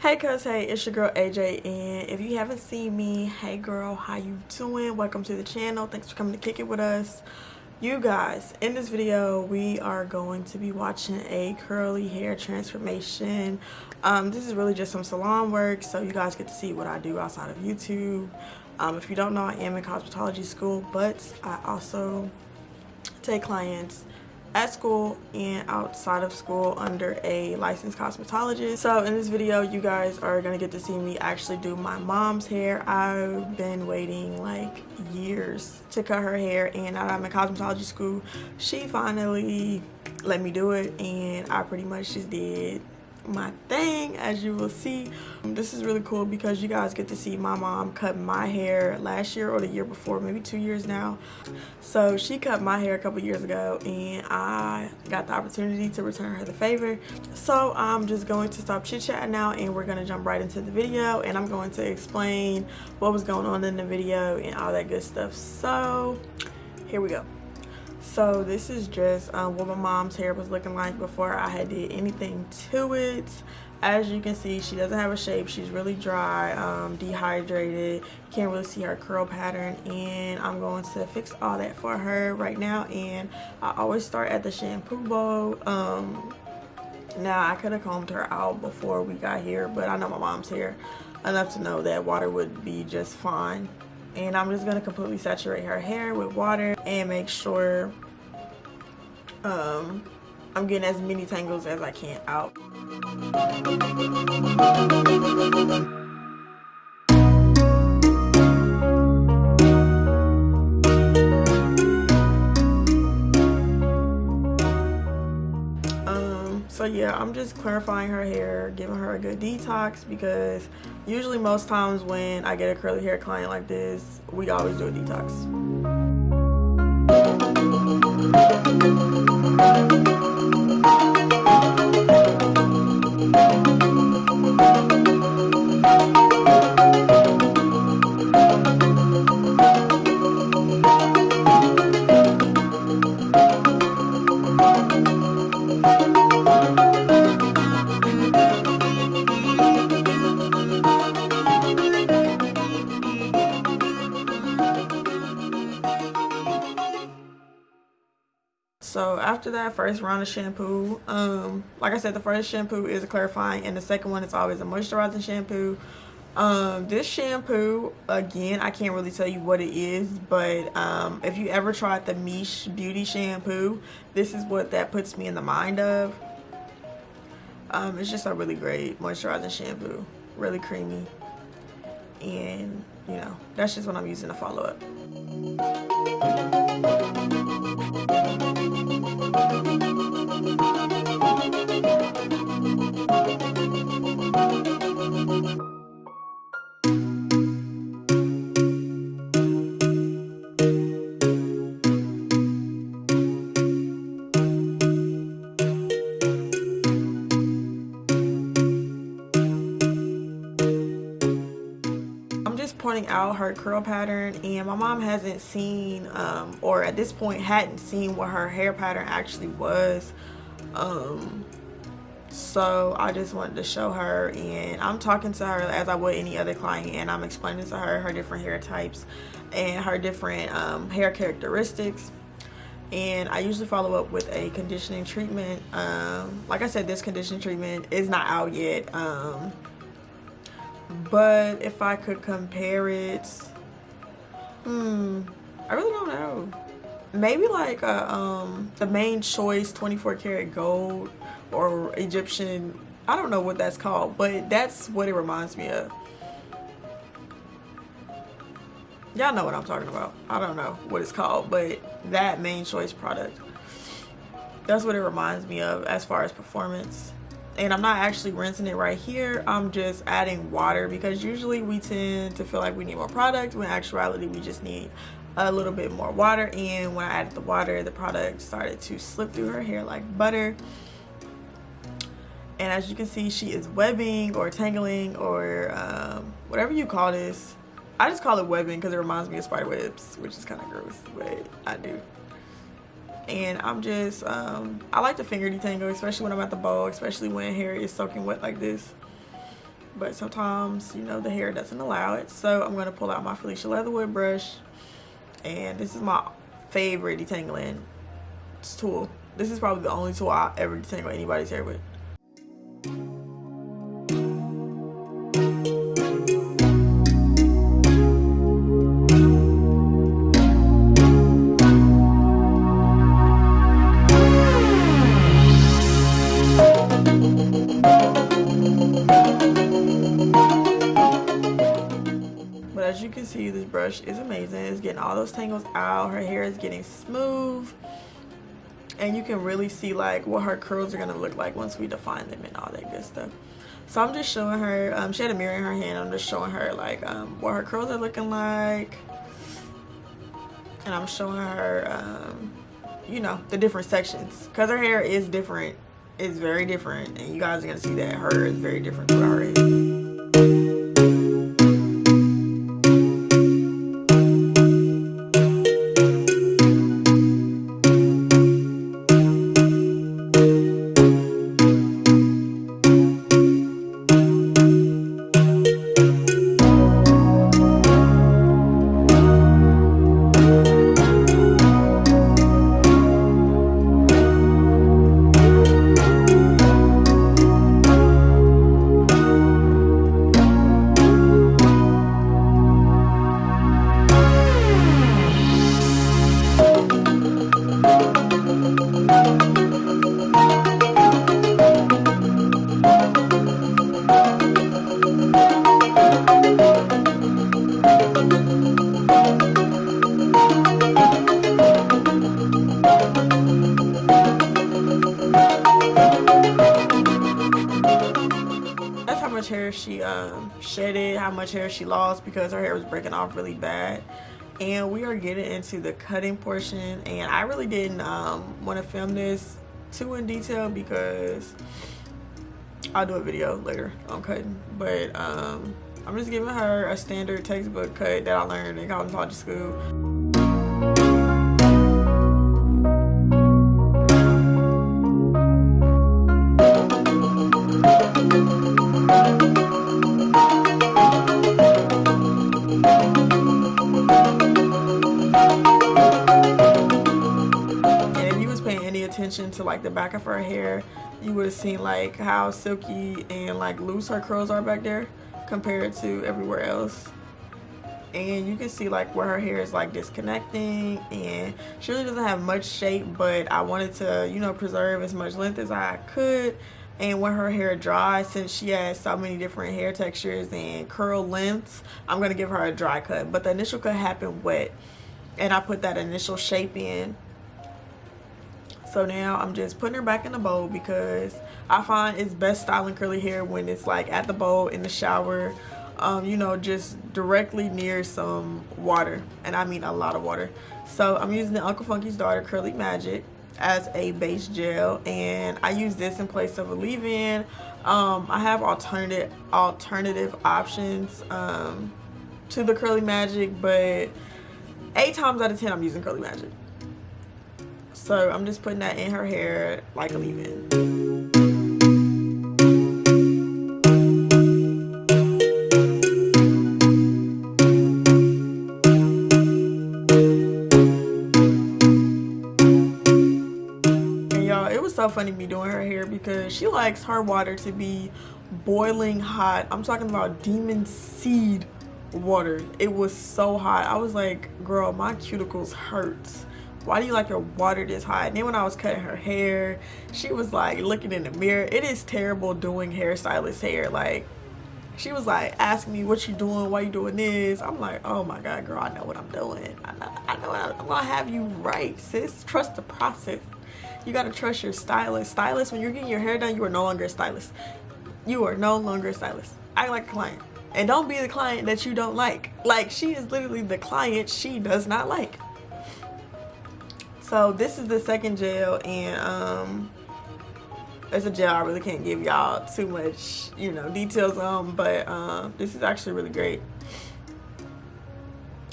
Hey cuz, hey, it's your girl AJ and if you haven't seen me, hey girl, how you doing? Welcome to the channel. Thanks for coming to kick it with us. You guys, in this video, we are going to be watching a curly hair transformation. Um, this is really just some salon work, so you guys get to see what I do outside of YouTube. Um, if you don't know, I am in cosmetology school, but I also take clients at school and outside of school under a licensed cosmetologist. So in this video, you guys are gonna get to see me actually do my mom's hair. I've been waiting like years to cut her hair and now I'm in cosmetology school, she finally let me do it and I pretty much just did my thing as you will see. Um, this is really cool because you guys get to see my mom cut my hair last year or the year before maybe two years now. So she cut my hair a couple years ago and i got the opportunity to return her the favor. So i'm just going to stop chit chatting now and we're going to jump right into the video and i'm going to explain what was going on in the video and all that good stuff. So here we go so this is just um, what my mom's hair was looking like before I had did anything to it. As you can see she doesn't have a shape. She's really dry um, dehydrated. Can't really see her curl pattern. And I'm going to fix all that for her right now. And I always start at the shampoo bowl. Um, now I could have combed her out before we got here but I know my mom's hair enough to know that water would be just fine and I'm just going to completely saturate her hair with water and make sure um, I'm getting as many tangles as I can out. Yeah i'm just clarifying her hair giving her a good detox because usually most times when i get a curly hair client like this we always do a detox so after that first round of shampoo um like i said the first shampoo is a clarifying and the second one is always a moisturizing shampoo. Um this shampoo again i can't really tell you what it is but um if you ever tried the miche beauty shampoo this is what that puts me in the mind of. Um it's just a really great moisturizing shampoo really creamy. And you know that's just what i'm using to follow up curl pattern and my mom hasn't seen um, or at this point hadn't seen what her hair pattern actually was. Um, so I just wanted to show her and I'm talking to her as I would any other client and I'm explaining to her her different hair types and her different um, hair characteristics. And I usually follow up with a conditioning treatment. Um, like I said this conditioning treatment is not out yet. Um, but if I could compare it hmm I really don't know. Maybe like a, um the Mane Choice 24 karat gold or Egyptian I don't know what that's called but that's what it reminds me of. Y'all know what I'm talking about. I don't know what it's called but that Mane Choice product that's what it reminds me of as far as performance and I'm not actually rinsing it right here. I'm just adding water because usually we tend to feel like we need more product when actuality we just need a little bit more water. And when I added the water the product started to slip through her hair like butter. And as you can see she is webbing or tangling or um, whatever you call this. I just call it webbing because it reminds me of spider webs which is kind of gross but I do and I'm just um, I like to finger detangle especially when I'm at the bowl especially when hair is soaking wet like this. But sometimes you know the hair doesn't allow it. So i'm to pull out my felicia leatherwood brush. And this is my favorite detangling tool. This is probably the only tool i ever detangle anybody's hair with those tangles out. Her hair is getting smooth. And you can really see like what her curls are to look like once we define them and all that good stuff. So i'm just showing her um, she had a mirror in her hand. I'm just showing her like um, what her curls are looking like. And i'm showing her um, you know the different sections. Because her hair is different. It's very different. And you guys are gonna see that her is very different from her hair she um, shedded, how much hair she lost because her hair was breaking off really bad. And we are getting into the cutting portion. And I really didn't um, want to film this too in detail because I'll do a video later on cutting. But um, I'm just giving her a standard textbook cut that I learned in cosmetology school. Attention to like the back of her hair you would have seen like how silky and like loose her curls are back there compared to everywhere else. And you can see like where her hair is like disconnecting and she really doesn't have much shape but I wanted to you know preserve as much length as I could. And when her hair dries since she has so many different hair textures and curl lengths I'm gonna give her a dry cut. But the initial cut happened wet and I put that initial shape in so now i'm just putting her back in the bowl because i find it's best styling curly hair when it's like at the bowl in the shower um, you know just directly near some water. And i mean a lot of water. So i'm using the uncle funky's daughter curly magic as a base gel. And i use this in place of a leave-in. Um, i have alternative alternative options um, to the curly magic but eight times out of ten i'm using curly magic so I'm just putting that in her hair like a leave-in. Hey y'all, it was so funny me doing her hair because she likes her water to be boiling hot. I'm talking about demon seed water. It was so hot. I was like girl my cuticles hurts why do you like your water this hot? And then when i was cutting her hair she was like looking in the mirror. It is terrible doing hairstylist hair like she was like asking me what you doing? Why you doing this? I'm like oh my god girl i know what i'm doing. I know, I know i'm gonna have you right sis. Trust the process. You gotta trust your stylist. Stylist when you're getting your hair done you are no longer a stylist. You are no longer a stylist. Act like a client. And don't be the client that you don't like. Like she is literally the client she does not like so this is the second gel and um it's a gel i really can't give y'all too much you know details on but um this is actually really great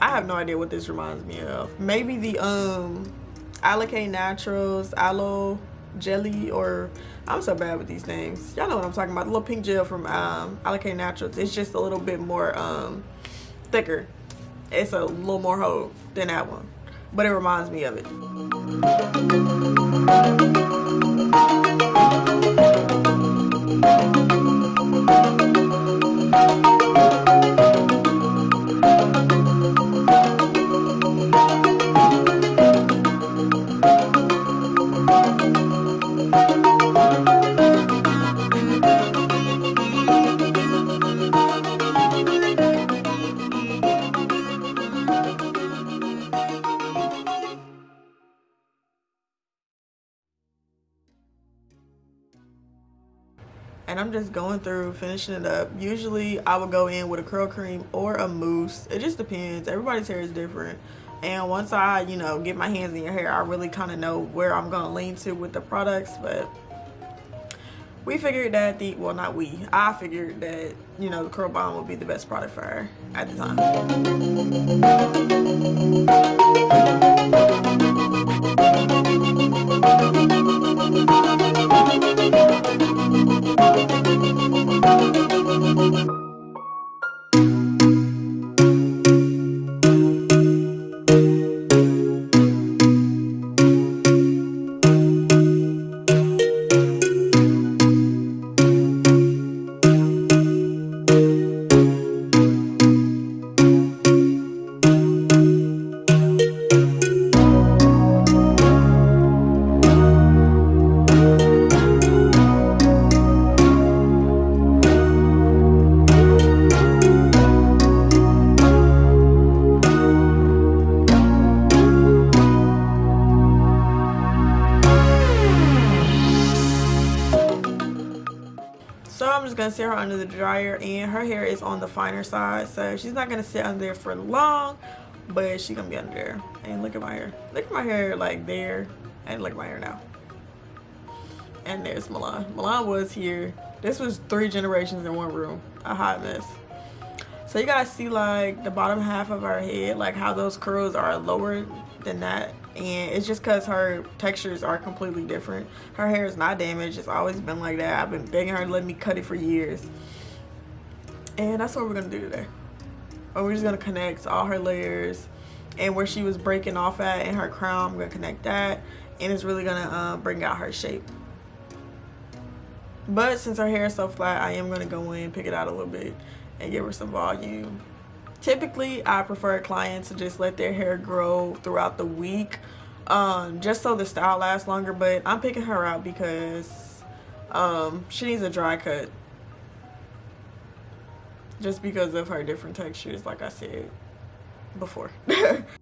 i have no idea what this reminds me of maybe the um Alikay Naturals aloe jelly or I'm so bad with these things. Y'all know what I'm talking about. The little pink gel from um, Alikay Naturals. It's just a little bit more um, thicker. It's a little more hold than that one. But it reminds me of it. Just going through finishing it up. Usually I would go in with a curl cream or a mousse. It just depends. Everybody's hair is different. And once I you know get my hands in your hair I really kind of know where I'm gonna lean to with the products but we figured that the well not we. I figured that you know the curl bomb would be the best product for her at the time Thank you. The dryer and her hair is on the finer side so she's not gonna sit under there for long but she gonna be under there. And look at my hair. Look at my hair like there and look at my hair now. And there's Milan. Milan was here. This was three generations in one room. A hot mess. So you guys see like the bottom half of her head like how those curls are lower than that and it's just because her textures are completely different. Her hair is not damaged. It's always been like that. I've been begging her to let me cut it for years. And that's what we're gonna do today. Or we're just gonna connect all her layers and where she was breaking off at in her crown. I'm gonna connect that. And it's really gonna uh, bring out her shape. But since her hair is so flat i am gonna go in pick it out a little bit and give her some volume typically I prefer clients to just let their hair grow throughout the week um, just so the style lasts longer but I'm picking her out because um, she needs a dry cut. Just because of her different textures like I said before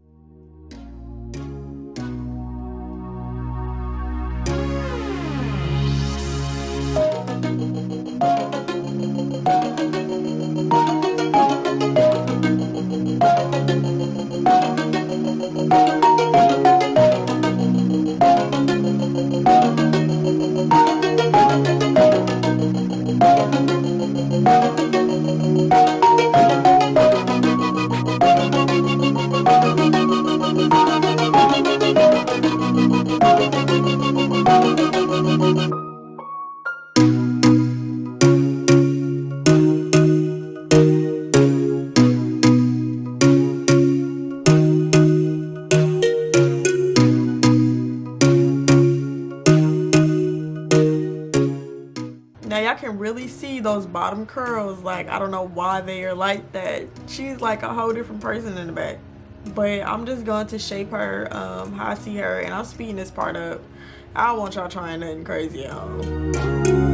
those bottom curls like i don't know why they are like that. She's like a whole different person in the back. But i'm just going to shape her um, how i see her and i'm speeding this part up. I don't want y'all trying nothing crazy at home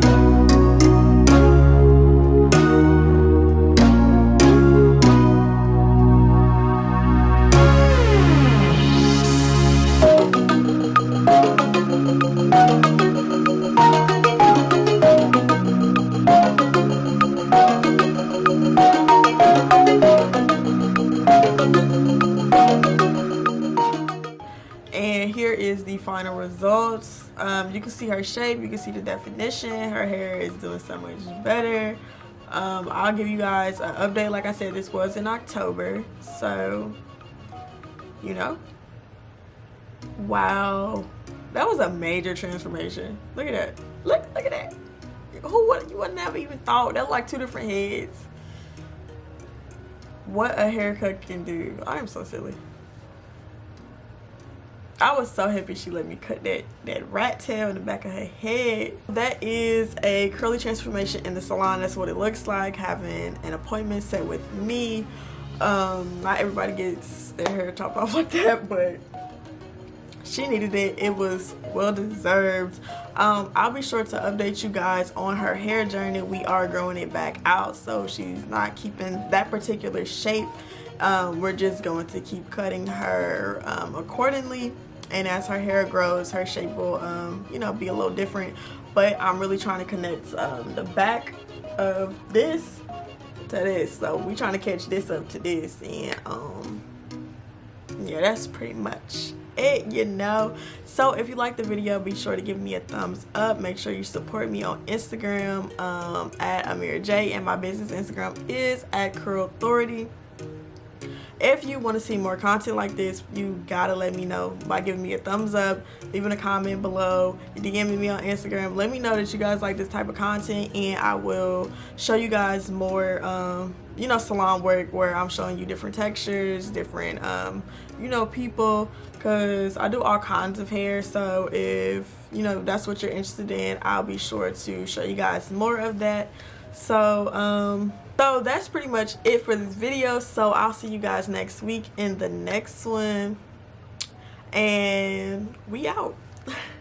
final results. Um, you can see her shape you can see the definition. Her hair is doing so much better. Um, I'll give you guys an update. Like I said this was in October so you know. Wow. That was a major transformation. Look at that. Look look at that. Who would you would never even thought. That's like two different heads. What a haircut can do. I am so silly I was so happy she let me cut that, that rat tail in the back of her head. That is a curly transformation in the salon. That's what it looks like, having an appointment set with me. Um, not everybody gets their hair chopped off like that, but she needed it. It was well deserved. Um, I'll be sure to update you guys on her hair journey. We are growing it back out, so she's not keeping that particular shape. Um, we're just going to keep cutting her um, accordingly and as her hair grows her shape will um, you know be a little different. But I'm really trying to connect um, the back of this to this. So we trying to catch this up to this. And um yeah that's pretty much it you know. So if you like the video be sure to give me a thumbs up. Make sure you support me on instagram um, at amira j. And my business instagram is at curl authority if you want to see more content like this you gotta let me know by giving me a thumbs up leaving a comment below dming me on instagram. Let me know that you guys like this type of content and i will show you guys more um, you know salon work where i'm showing you different textures different um, you know people because i do all kinds of hair. So if you know that's what you're interested in i'll be sure to show you guys more of that. So um so that's pretty much it for this video. So i'll see you guys next week in the next one. And we out